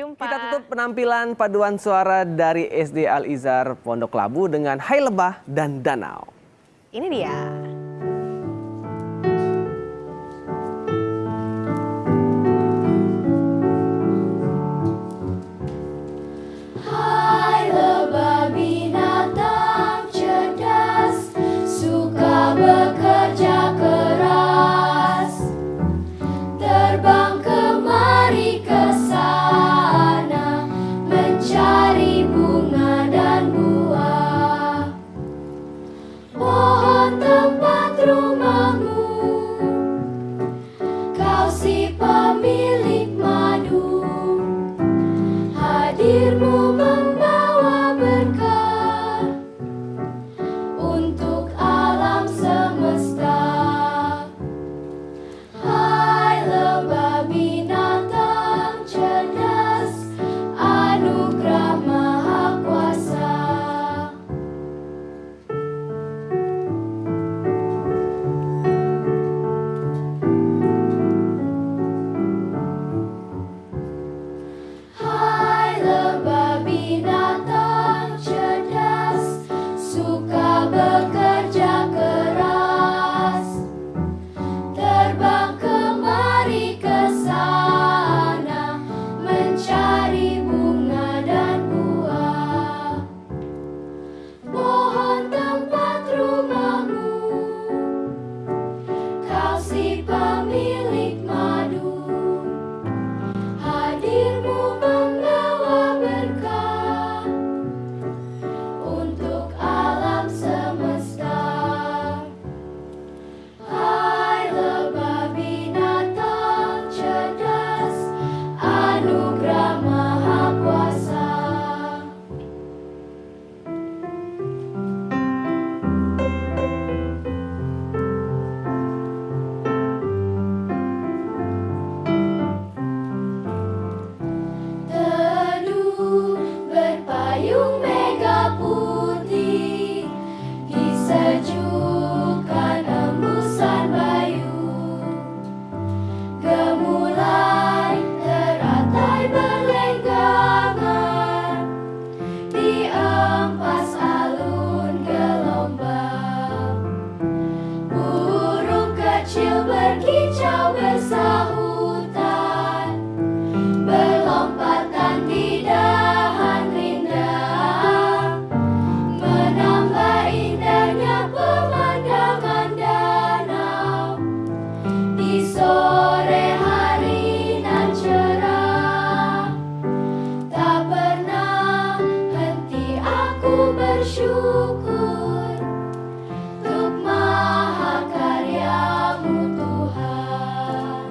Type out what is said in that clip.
jumpa. Kita tutup penampilan paduan suara dari SD Al Izar Pondok Labu dengan Hai Lebah dan Danau. Ini dia. bersyukur Untuk maha karyamu Tuhan.